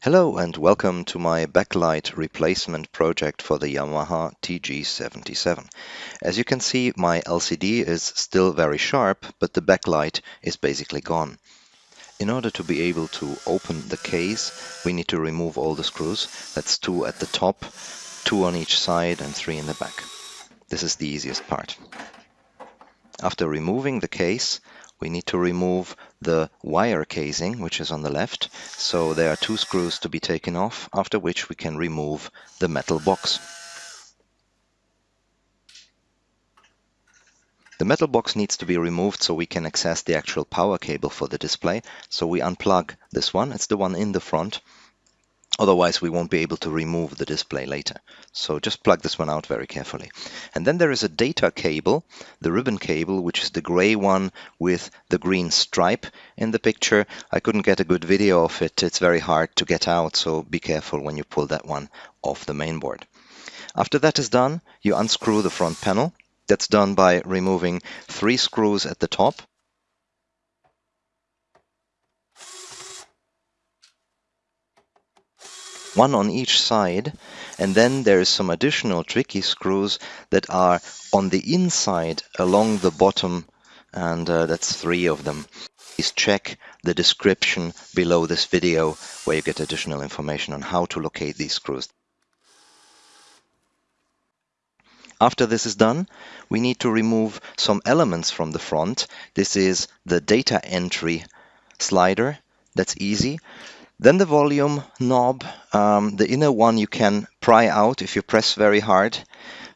Hello and welcome to my backlight replacement project for the Yamaha TG77. As you can see, my LCD is still very sharp, but the backlight is basically gone. In order to be able to open the case, we need to remove all the screws. That's two at the top, two on each side and three in the back. This is the easiest part. After removing the case, we need to remove the wire casing, which is on the left. So there are two screws to be taken off, after which we can remove the metal box. The metal box needs to be removed so we can access the actual power cable for the display. So we unplug this one, it's the one in the front, Otherwise, we won't be able to remove the display later. So just plug this one out very carefully. And then there is a data cable, the ribbon cable, which is the gray one with the green stripe in the picture. I couldn't get a good video of it. It's very hard to get out, so be careful when you pull that one off the mainboard. After that is done, you unscrew the front panel. That's done by removing three screws at the top one on each side and then there's some additional tricky screws that are on the inside along the bottom and uh, that's three of them. Please check the description below this video where you get additional information on how to locate these screws. After this is done, we need to remove some elements from the front. This is the data entry slider. That's easy. Then the volume knob, um, the inner one you can pry out if you press very hard,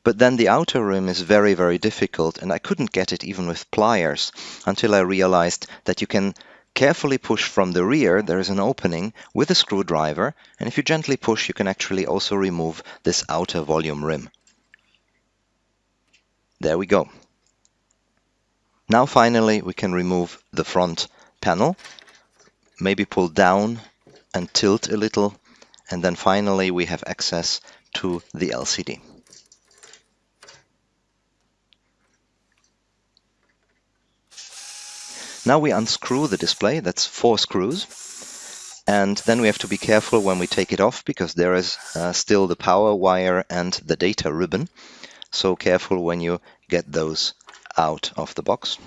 but then the outer rim is very, very difficult and I couldn't get it even with pliers until I realized that you can carefully push from the rear, there is an opening with a screwdriver, and if you gently push, you can actually also remove this outer volume rim. There we go. Now finally we can remove the front panel, maybe pull down and tilt a little. And then finally, we have access to the LCD. Now we unscrew the display, that's four screws. And then we have to be careful when we take it off because there is uh, still the power wire and the data ribbon. So careful when you get those out of the box.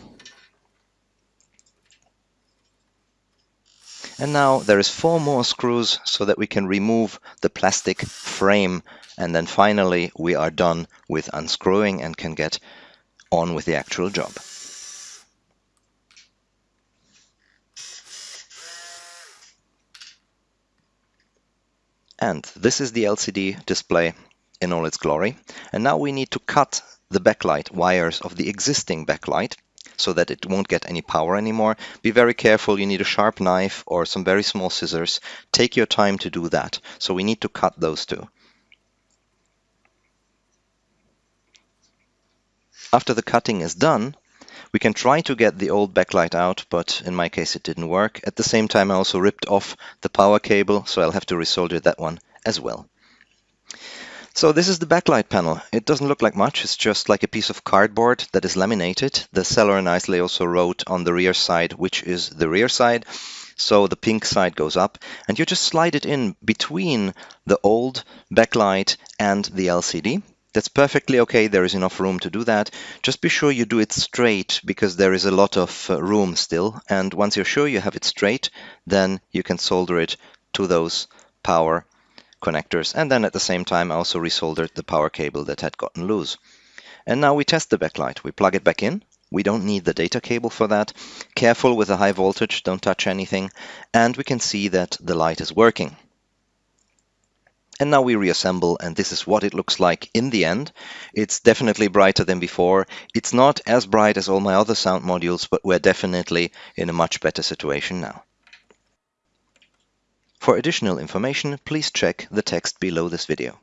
And now there is four more screws so that we can remove the plastic frame. And then finally we are done with unscrewing and can get on with the actual job. And this is the LCD display in all its glory. And now we need to cut the backlight wires of the existing backlight so that it won't get any power anymore. Be very careful, you need a sharp knife or some very small scissors. Take your time to do that. So we need to cut those two. After the cutting is done, we can try to get the old backlight out, but in my case it didn't work. At the same time I also ripped off the power cable, so I'll have to resolder that one as well. So this is the backlight panel. It doesn't look like much. It's just like a piece of cardboard that is laminated. The seller nicely also wrote on the rear side, which is the rear side. So the pink side goes up and you just slide it in between the old backlight and the LCD. That's perfectly okay. There is enough room to do that. Just be sure you do it straight because there is a lot of uh, room still. And once you're sure you have it straight, then you can solder it to those power connectors and then at the same time I also resoldered the power cable that had gotten loose. And now we test the backlight. We plug it back in. We don't need the data cable for that. Careful with the high voltage, don't touch anything. And we can see that the light is working. And now we reassemble and this is what it looks like in the end. It's definitely brighter than before. It's not as bright as all my other sound modules, but we're definitely in a much better situation now. For additional information, please check the text below this video.